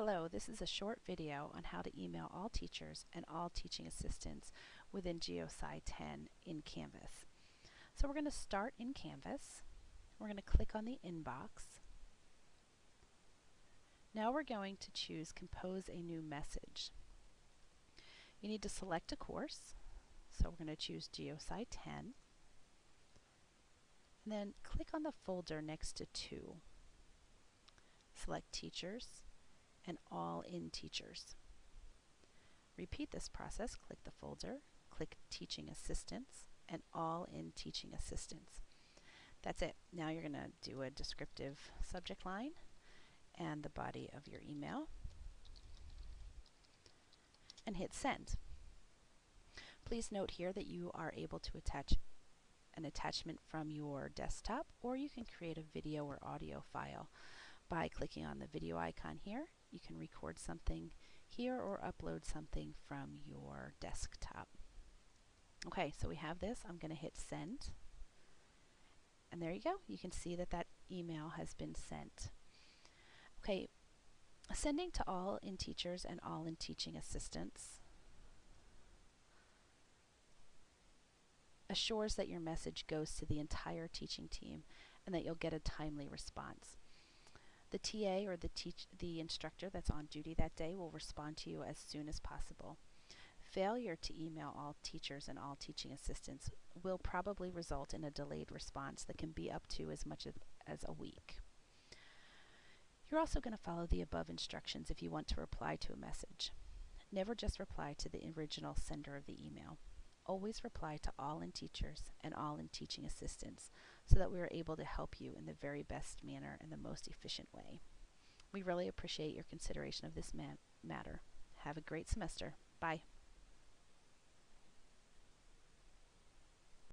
Hello, this is a short video on how to email all teachers and all teaching assistants within GeoSci 10 in Canvas. So we're going to start in Canvas. We're going to click on the inbox. Now we're going to choose Compose a New Message. You need to select a course. So we're going to choose GeoSci 10. And then click on the folder next to 2. Select Teachers and all in teachers. Repeat this process, click the folder, click Teaching Assistants, and all in Teaching Assistants. That's it. Now you're going to do a descriptive subject line and the body of your email and hit send. Please note here that you are able to attach an attachment from your desktop or you can create a video or audio file by clicking on the video icon here you can record something here or upload something from your desktop. Okay, so we have this. I'm going to hit send. And there you go. You can see that that email has been sent. Okay, sending to all in teachers and all in teaching assistants assures that your message goes to the entire teaching team and that you'll get a timely response. The TA or the, teach the instructor that's on duty that day will respond to you as soon as possible. Failure to email all teachers and all teaching assistants will probably result in a delayed response that can be up to as much as, as a week. You're also going to follow the above instructions if you want to reply to a message. Never just reply to the original sender of the email always reply to all in teachers and all in teaching assistants so that we are able to help you in the very best manner and the most efficient way. We really appreciate your consideration of this matter. Have a great semester. Bye.